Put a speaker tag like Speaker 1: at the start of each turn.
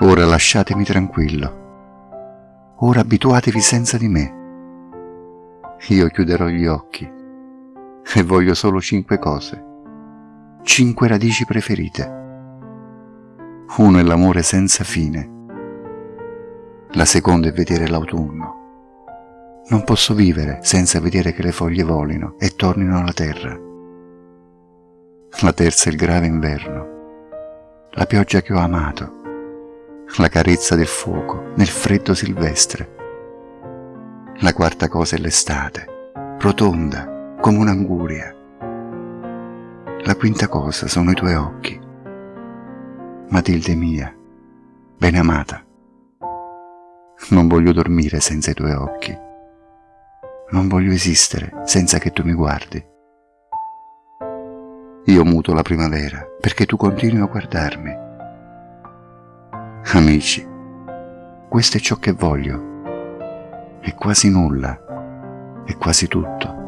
Speaker 1: Ora lasciatemi tranquillo. Ora abituatevi senza di me. Io chiuderò gli occhi e voglio solo cinque cose, cinque radici preferite. Uno è l'amore senza fine, la seconda è vedere l'autunno. Non posso vivere senza vedere che le foglie volino e tornino alla terra. La terza è il grave inverno, la pioggia che ho amato, la carezza del fuoco nel freddo silvestre. La quarta cosa è l'estate, rotonda come un'anguria. La quinta cosa sono i tuoi occhi. Matilde mia, ben amata. Non voglio dormire senza i tuoi occhi. Non voglio esistere senza che tu mi guardi. Io muto la primavera perché tu continui a guardarmi. Amici, questo è ciò che voglio. È quasi nulla, è quasi tutto.